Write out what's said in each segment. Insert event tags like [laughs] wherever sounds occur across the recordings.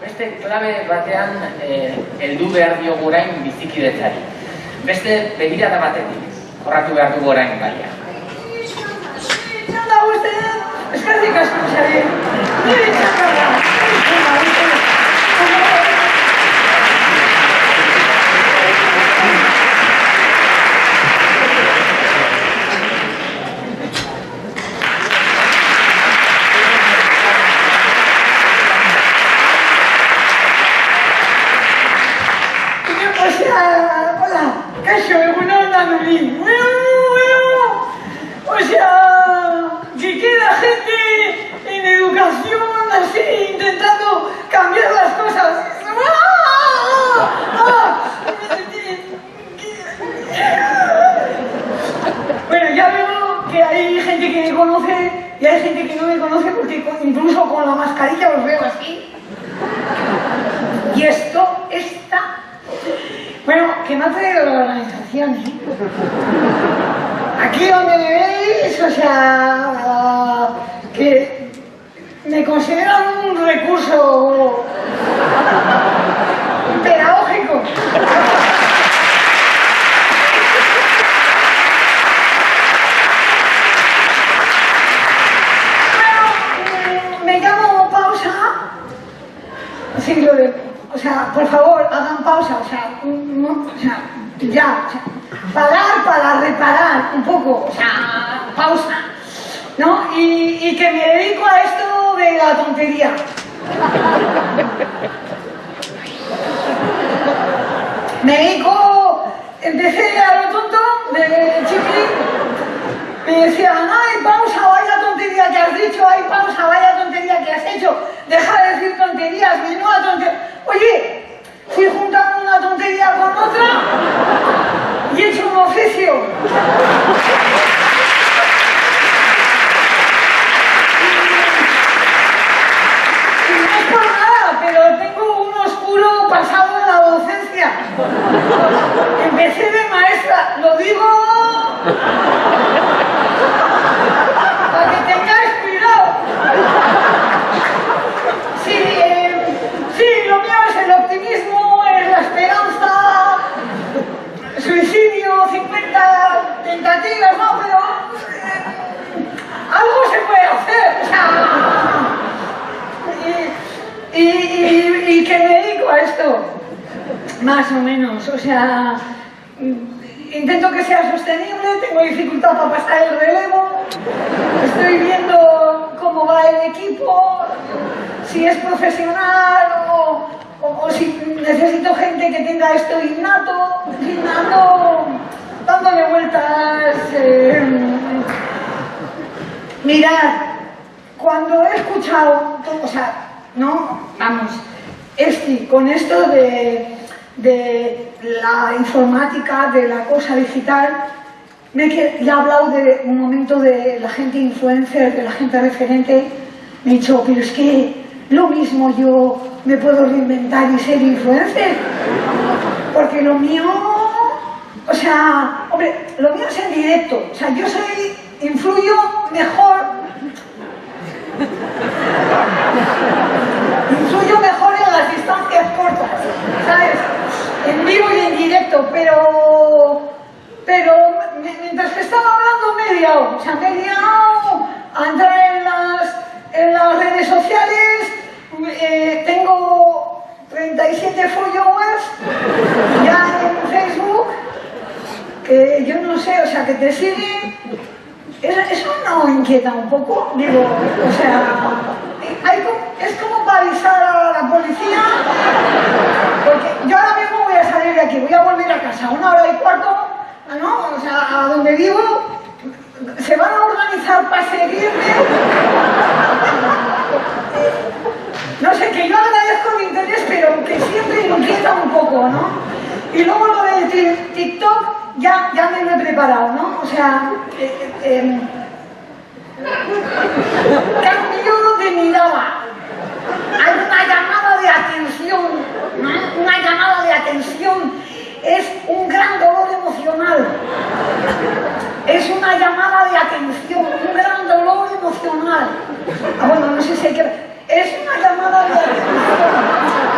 beste klabe batean eh, heldu behar diogu orain bizikidetzari. Beste begirada batetik, jorratu behar dugu orain gaia. Eskerrik asko zari. Nire txanda De, o sea, por favor, hagan pausa, o sea, ya, o sea, parar para reparar un poco, o sea, pausa, ¿no? Y, que me dedico a esto de la tontería. Me dedico, empecé a lo tonto de chiquilín, me decían, ay, pausa, vaya tontería que has dicho, ay, pausa, vaya tontería que has hecho, deja de decir tonterías, menuda tontería. Oye, fui juntando una tontería con otra y he hecho un oficio. Y no es por nada, pero tengo un oscuro pasado en la docencia. Empecé de maestra, lo digo para que tengáis cuidado. Sí, eh, sí, lo mío es el optimismo, es la esperanza, suicidio, 50 tentativas, no, pero eh, algo se puede hacer. o sea, y, y- y- y que me dedico a esto, más o menos, o sea, intento que sea sostenible, tengo dificultad para pasar el relevo, estoy viendo cómo va el equipo, si es profesional o, o- si necesito gente que tenga esto innato, innato, dándole vueltas. eh, mirad, cuando he escuchado, o sea, no, vamos, este, con esto de, de la informática, de la cosa digital, me ya he hablado de un momento de la gente influencer, de la gente referente, me he dicho, pero es que lo mismo yo me puedo reinventar y ser influencer, porque lo mío, o sea, hombre, lo mío es en directo, o sea, yo soy, influyo mejor. Influyo mejor en las distancias cortas, ¿sabes? En vivo y en directo, pero. Pero mi- mientras que estaba hablando me he liado. O sea, me he liado a entrar en las, en las redes sociales. eh, tengo 37 followers ya en Facebook. Que yo no sé, o sea, que te siguen. Eso, no inquieta un poco, digo, o sea, es como para avisar a la policía, porque yo ahora mismo voy a salir de aquí, voy a volver a casa, una hora y cuarto, ¿no? O sea, a donde vivo, se van a organizar para seguirme. No sé, que yo agradezco el interés, pero que siempre inquieta un poco, ¿no? Y luego lo de ti- TikTok, ya, ya me he preparado, ¿no? O sea, eh, eh, em, [laughs] cambio de mirada. Hay una llamada de atención, una, llamada de atención, es un gran dolor emocional. Es una llamada de atención, un gran dolor emocional. Ah, bueno, no sé si hay que... Es una llamada de atención,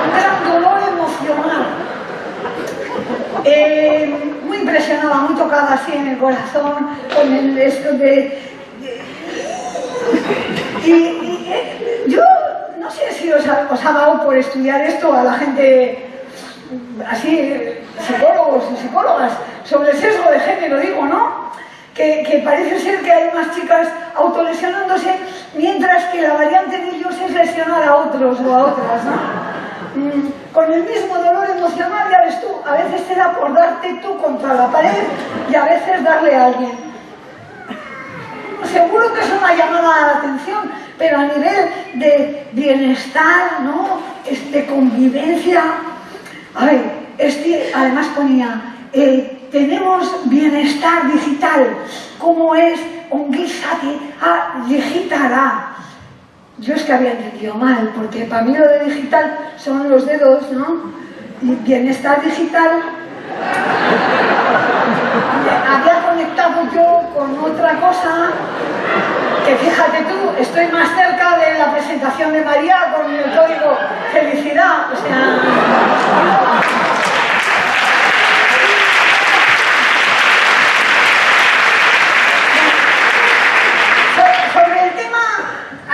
un gran dolor emocional. Eh, muy impresionada, muy tocada así en el corazón, con el esto de... y, eh, yo no sé si os ha, dado por estudiar esto a la gente así, psicólogos y psicólogas, sobre el sesgo de género, digo, ¿no? Que, que, parece ser que hay más chicas autolesionándose, mientras que la variante de ellos es lesionar a otros o a otras, ¿no? Mm, con el mismo dolor emocional, ya ves tú, a veces te da por darte tú contra la pared y a veces darle a alguien. Seguro que es una llamada a la atención, pero a nivel de bienestar, ¿no? De convivencia, este además ponía, eh, tenemos bienestar digital, como es ongizati a digitala. Yo es que había entendido mal, porque para mí lo de digital son los dedos, ¿no? Y bienestar digital [laughs] había conectado yo con otra cosa que fíjate tú, estoy más cerca de la presentación de María con el código felicidad, o sea... Sobre el tema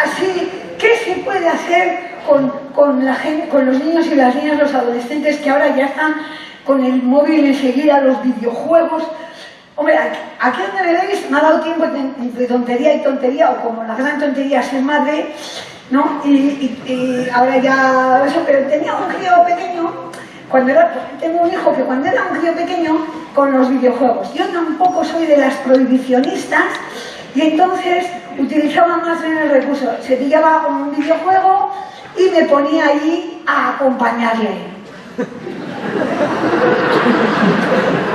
así, ¿qué se puede hacer con, con, la gente, con los niños y las niñas, los adolescentes que ahora ya están con el móvil enseguida, los videojuegos? Hombre, aquí, donde me veis me ha dado tiempo entre tontería y tontería, o como la gran tontería ser madre, ¿no? Y, ahora ya eso, pero tenía un crío pequeño, cuando era, tengo un hijo que cuando era un crío pequeño, con los videojuegos. Yo tampoco soy de las prohibicionistas, y entonces utilizaba más bien el recurso. Se pillaba un videojuego y me ponía ahí a acompañarle. [laughs]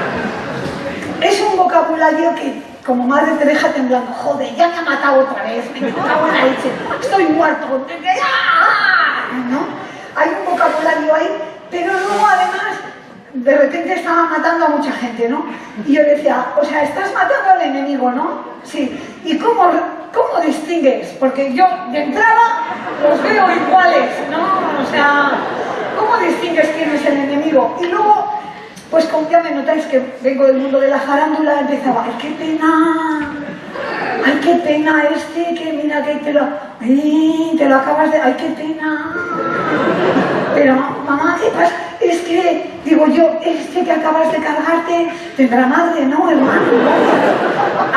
Vocabulario que como madre te deja temblando. Joder, ya me ha matado otra vez, me cago en la leche, estoy muerto. ¿No? Hay un vocabulario ahí, pero luego además de repente estaba matando a mucha gente, ¿no? Y yo decía, o sea, estás matando al enemigo, ¿no? Sí. ¿Y cómo, cómo distingues? Porque yo de entrada los veo iguales, ¿no? O sea, ¿cómo distingues quién es el enemigo? Y luego pues como ya me notáis que vengo del mundo de la farándula, empezaba, ¡ay, qué pena! ¡Ay, qué pena este! Que mira que te lo... ¡Ay, te lo acabas de... ¡Ay, qué pena! Pero, mamá, ¿qué pasa? Es que, digo yo, este que acabas de cargarte tendrá madre, ¿no, hermano?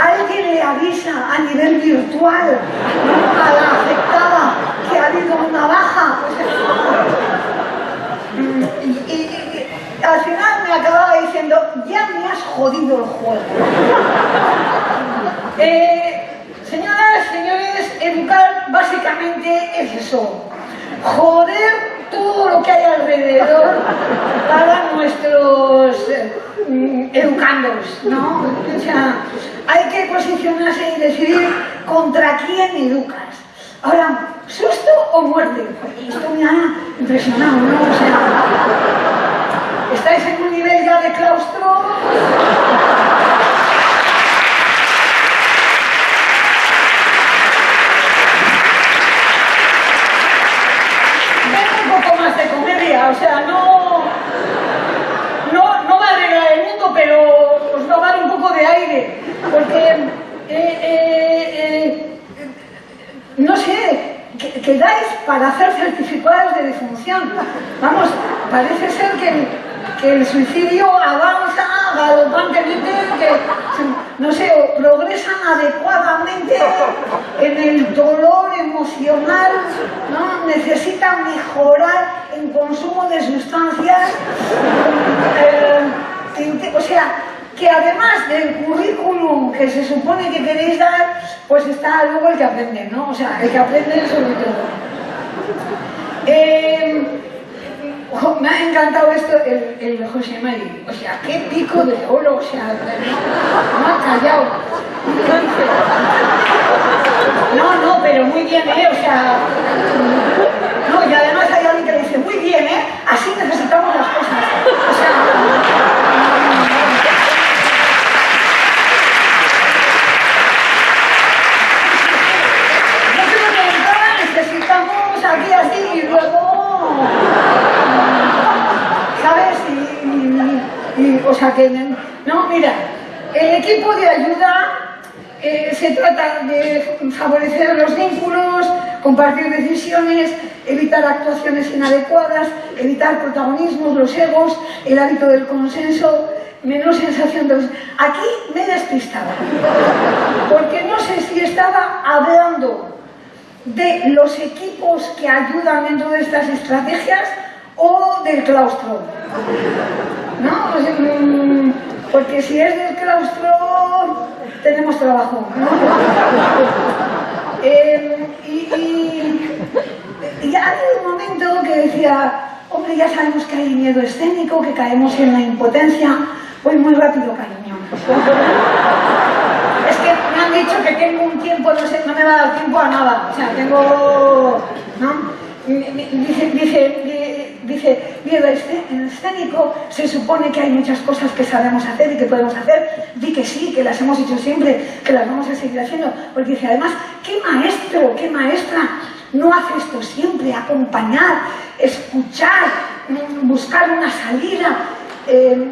Alguien le avisa a nivel virtual a la afectada que ha habido una baja. [laughs] y, al final acababa diciendo, ya me has jodido el juego. [laughs] Eh, señoras, señores, educar básicamente es eso. Joder todo lo que hay alrededor para nuestros eh, educandos, ¿no? O sea, hay que posicionarse y decidir contra quién educas. Ahora, ¿susto o muerte? Esto me ha impresionado, ¿no? O ¿Estáis en un nivel ya de claustro? Ven un poco más de comedia, o sea, no, no, no va a arreglar el mundo, pero os va a dar un poco de aire, porque, eh, eh, eh, no sé, quedáis para hacer certificados de defunción. Vamos, parece ser que que el suicidio avanza galopantemente, que, no sé, progresan adecuadamente en el dolor emocional, ¿no? necesitan mejorar en consumo de sustancias, eh, o sea, que además del currículum que se supone que queréis dar, pues está luego el que aprende, ¿no? O sea, el que aprende sobre todo. Eh, me ha encantado esto, el, el José Mari. O sea, qué pico de oro, o sea, no ha callado. No, no, pero muy bien, ¿eh? O sea, no, y además hay alguien que le dice, muy bien, ¿eh? Así necesitamos las cosas. O sea, necesitamos aquí así y luego ¿sabes? Y, o o sea que, no, mira, el equipo de ayuda eh, se trata de favorecer los vínculos, compartir decisiones, evitar actuaciones inadecuadas, evitar protagonismos, los egos, el hábito del consenso, menos sensación de... Aquí me he despistado, porque no sé si estaba hablando de los equipos que ayudan dentro de estas estrategias o del claustro. ¿No? Mm, porque si es del claustro, tenemos trabajo. ¿no? Eh, y, y, ha habido un momento que decía, hombre, ya sabemos que hay miedo escénico, que caemos en la impotencia. Voy muy rápido, cariño. Es que me han dicho que tengo un tiempo, no sé, no me va a dar tiempo a nada. O sea, tengo... ¿no? Dice, dice, dice, miedo escénico, se supone que hay muchas cosas que sabemos hacer y que podemos hacer. Di que sí, que las hemos hecho siempre, que las vamos a seguir haciendo. Porque dice, además, ¿qué maestro, qué maestra no hace esto siempre? Acompañar, escuchar, buscar una salida. Eh,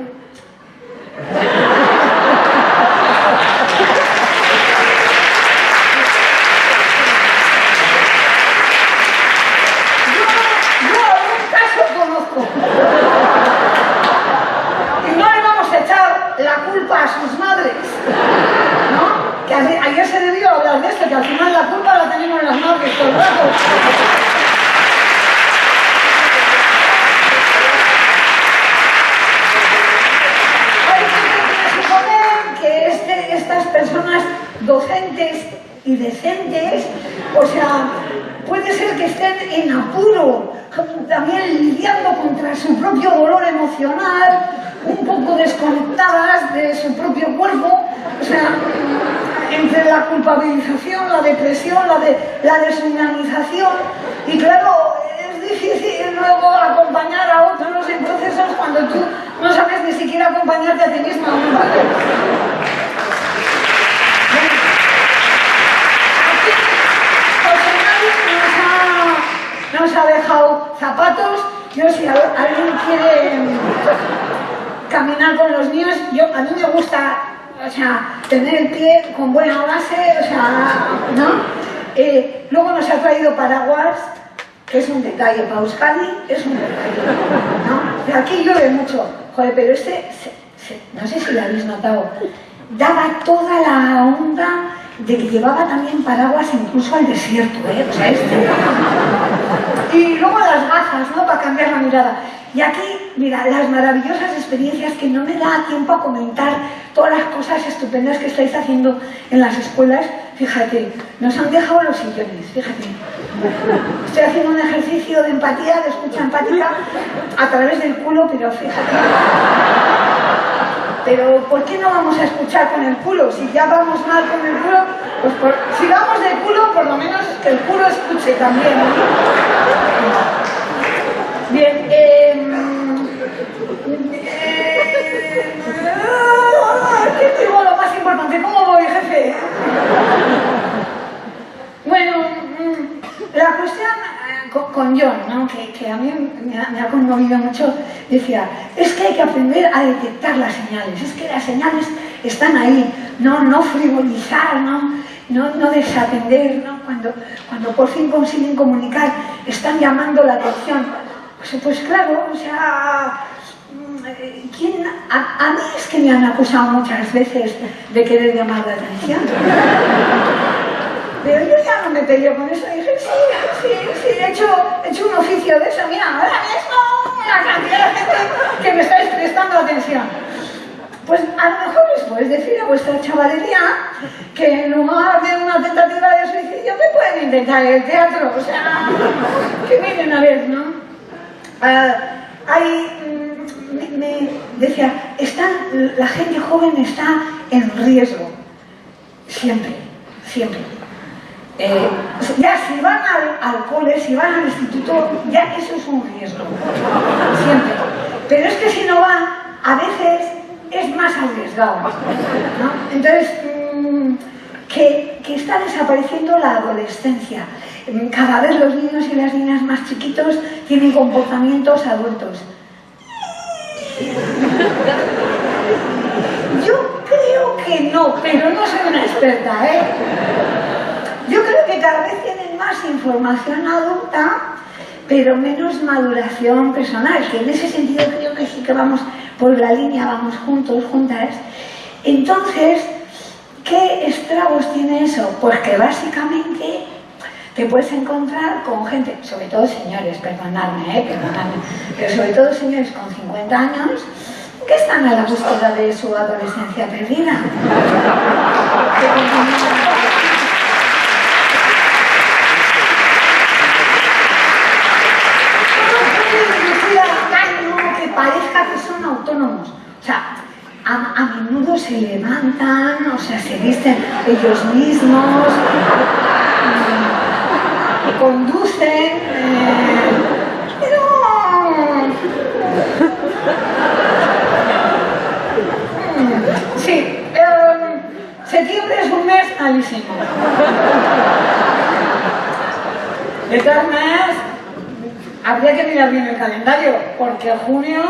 Y no le vamos a echar la culpa a sus madres, ¿no? Que ayer se debió hablar de esto, que al final la culpa la tenemos en las madres todo el rato. que este, estas personas docentes y decentes, o sea, puede ser que estén en apuro, también lidiando contra su propio dolor emocional, un poco desconectadas de su propio cuerpo, o sea, entre la culpabilización, la depresión, la, de, deshumanización, y claro, es difícil luego acompañar a otros en procesos cuando tú no sabes ni siquiera acompañarte a ti misma. nos ha dejado zapatos. Yo si alguien quiere caminar con los niños, yo, a mí me gusta o sea, tener el pie con buena base, o sea, ¿no? Eh, luego nos ha traído paraguas, que es un detalle para Euskadi, es un detalle, ¿no? Aquí llueve mucho, joder, pero este, no sé si lo habéis notado, daba toda la onda de que llevaba también paraguas incluso al desierto, ¿eh? O sea, este... Y luego las gafas, ¿no? Para cambiar la mirada. Y aquí, mira, las maravillosas experiencias que no me da tiempo a comentar, todas las cosas estupendas que estáis haciendo en las escuelas. Fíjate, nos han dejado los sillones, fíjate. Estoy haciendo un ejercicio de empatía, de escucha empática, a través del culo, pero fíjate. Pero ¿por qué no vamos a escuchar con el culo? Si ya vamos mal con el culo, pues si vamos de culo, por lo menos que el culo escuche también. Bien, eh, eh, ¿qué digo lo más importante? ¿Cómo voy, jefe? Bueno, mm, la cuestión con John, ¿no? que, a mí me ha, conmovido mucho, decía, es que hay que aprender a detectar las señales, es que las señales están ahí, no, no frivolizar, no, no, desatender, ¿no? Cuando, cuando por fin consiguen comunicar, están llamando la atención. Pues, pues claro, o sea, ¿quién? A, a mí es que me han acusado muchas veces de querer llamar la atención. Pero yo ya no me peleo con eso. Y dije, sí, sí, sí, he hecho, he hecho un oficio de eso. Mira, ahora mismo la cantidad de gente que me estáis prestando atención. Pues a lo mejor les podéis decir a vuestra chavalería que en lugar de una tentativa de suicidio me pueden intentar el teatro. O sea, que miren a ver, ¿no? Uh, hay, mm, me, decía, están, la gente joven está en riesgo. Siempre, siempre. Eh, ya si van al, cole, si van al instituto, ya eso es un riesgo, siempre. Pero es que si no van, a veces es más arriesgado. Entonces, mm, que, que, está desapareciendo la adolescencia. Cada vez los niños y las niñas más chiquitos tienen comportamientos adultos. que no, pero no soy una experta, ¿eh? Yo creo que cada vez tienen más información adulta, pero menos maduración personal, que en ese sentido creo que sí que vamos por la línea, vamos juntos, juntas. Entonces, ¿qué estragos tiene eso? Pues que básicamente te puedes encontrar con gente, sobre todo señores, perdonadme, ¿eh? perdonadme, pero sobre todo señores con 50 años, que están a la búsqueda de su adolescencia perdida. que parezca que son autónomos. O sea, a, menudo se levantan, o sea, se visten ellos mismos, mm, conducen, eh. Mm, sí, em, septiembre es un mes malísimo. De todas maneras, habría que mirar bien el calendario, porque junio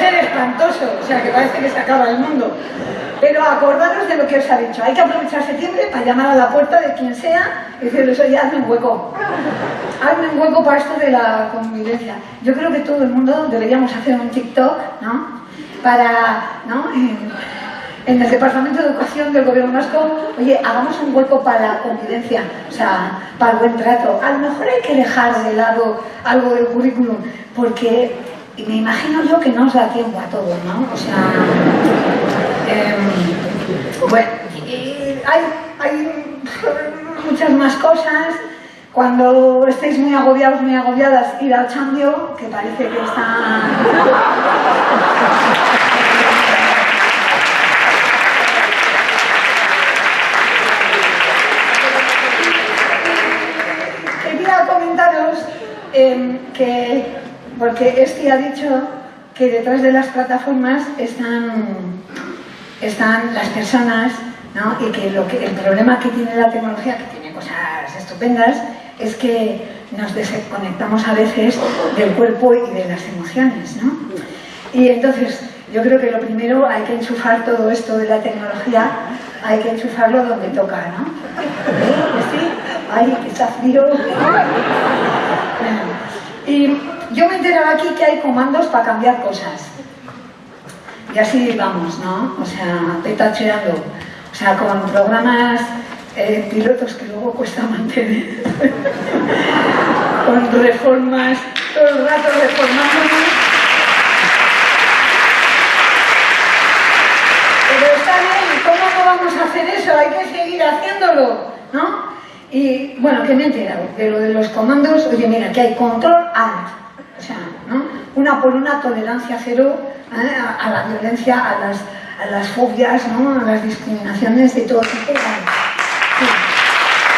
ser espantoso, o sea que parece que se acaba el mundo. Pero acordaros de lo que os ha dicho, hay que aprovechar septiembre para llamar a la puerta de quien sea y decirles, oye, hazme un hueco. Hazme un hueco para esto de la convivencia. Yo creo que todo el mundo deberíamos hacer un TikTok, ¿no? Para, ¿no? en el Departamento de Educación del Gobierno Vasco, oye, hagamos un hueco para la convivencia, o sea, para el buen trato. A lo mejor hay que dejar de lado algo del currículum, porque me imagino yo que no os da tiempo a todo, ¿no? O sea, em, bueno, hay, hay muchas más cosas. Cuando estéis muy agobiados, muy agobiadas, ir al cambio, que parece que está... Em, que, porque este ha dicho que detrás de las plataformas están, están las personas ¿no? y que, lo que el problema que tiene la tecnología, que tiene cosas estupendas, es que nos desconectamos a veces del cuerpo y de las emociones. ¿no? Y entonces, yo creo que lo primero hay que enchufar todo esto de la tecnología, hay que enchufarlo donde toca, ¿no? ¿Sí? ¡Ay, que está frío! [laughs] Y yo me he aquí que hay comandos para cambiar cosas. Y así vamos, ¿no? O sea, petacheando. O sea, con programas eh, pilotos que luego cuesta mantener. [laughs] con reformas, todo el rato reformándonos. Pero está bien, ¿cómo no vamos a hacer eso? Hay que seguir haciéndolo, ¿no? Y bueno, que me he enterado de lo de los comandos, oye mira, que hay control alt. Una por una tolerancia cero ¿eh? a, la violencia, a las, a las fobias, ¿no? a las discriminaciones de todo tipo.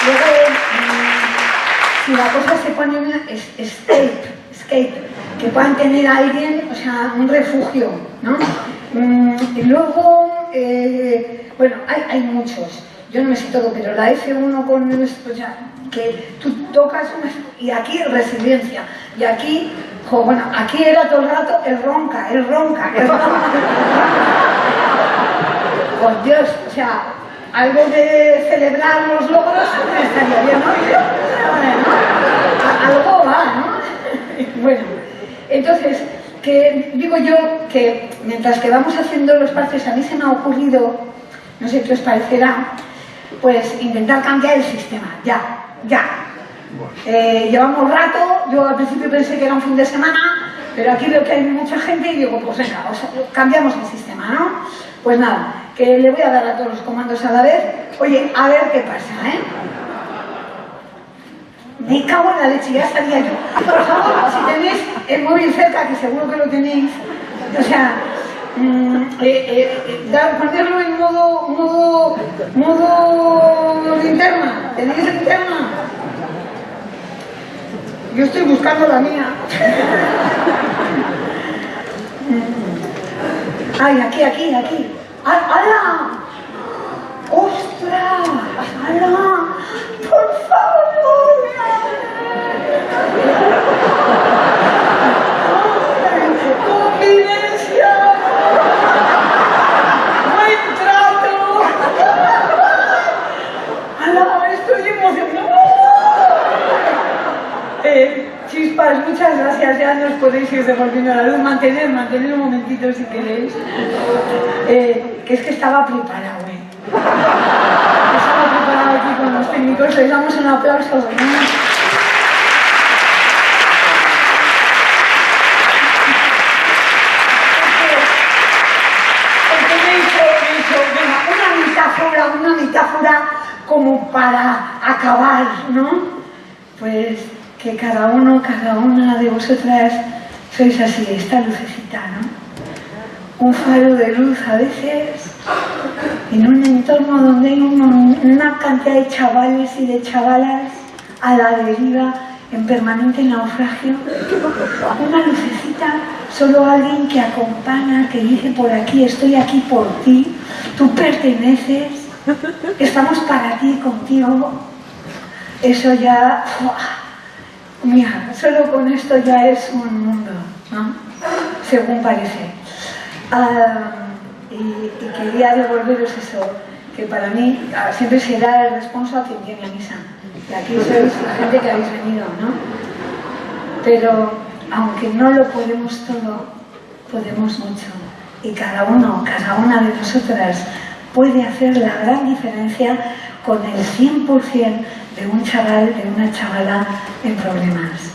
Luego, mm, si la cosa se pone en escape, escape, que puedan tener a alguien, o sea, un refugio, ¿no? Mm, y luego, eh, bueno, hay, hay muchos yo no me sé todo, pero la F1 con esto ya, que tú tocas una, y aquí resiliencia, y aquí, bueno, aquí era todo el rato el ronca, el ronca, el ronca. Por Dios, o sea, algo de celebrar los logros estaría bien, ¿no? Algo va, ¿no? Bueno, entonces, que digo yo que mientras que vamos haciendo los parches, a mí se me ha ocurrido, no sé qué os parecerá, pues intentar cambiar el sistema, ya, ya. Eh, llevamos rato, yo al principio pensé que era un fin de semana, pero aquí veo que hay mucha gente y digo, pues venga, cambiamos el sistema, ¿no? Pues nada, que le voy a dar a todos los comandos a la vez. Oye, a ver qué pasa, ¿eh? Me cago en la leche, ya sabía yo. Por favor, si tenéis el móvil cerca, que seguro que lo tenéis, o sea, Mm, eh, eh, dar, ponerlo en modo, modo, modo linterna. ¿Tenéis linterna? Yo estoy buscando la mía. Ay, aquí, aquí, aquí. ¡Hala! ¡Ostras! ¡Hala! ¡Por favor! Chispas, muchas gracias. Ya nos podéis ir devolviendo la luz. Mantener, mantener un momentito si queréis. Eh, que es que estaba preparado, ¿eh? Estaba preparado aquí con los técnicos. Les damos un aplauso. ¿no? una metáfora como para acabar, ¿no? Pues que cada uno, cada una de vosotras sois así, esta lucecita, ¿no? Un faro de luz a veces en un entorno donde hay una cantidad de chavales y de chavalas a la deriva en permanente naufragio. Una lucecita, solo alguien que acompaña, que dice por aquí, estoy aquí por ti, tú perteneces, estamos para ti, contigo. Eso ya, mira, solo con esto ya es un mundo, ¿no? Según parece. Ah, y, quería devolveros eso, que para mí ah, siempre será el responsable a quien tiene a misa. Y aquí sois la gente que habéis venido, ¿no? Pero aunque no lo podemos todo, podemos mucho. Y cada uno, cada una de nosotras puede hacer la gran diferencia con el 100% de un chaval, de una chavala en problemas.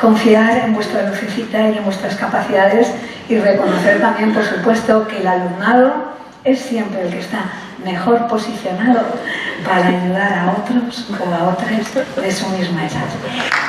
Confiar en vuestra lucecita y en vuestras capacidades y reconocer también, por supuesto, que el alumnado es siempre el que está mejor posicionado para ayudar a otros o a otras de su misma edad.